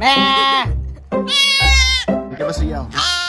Give us a yell.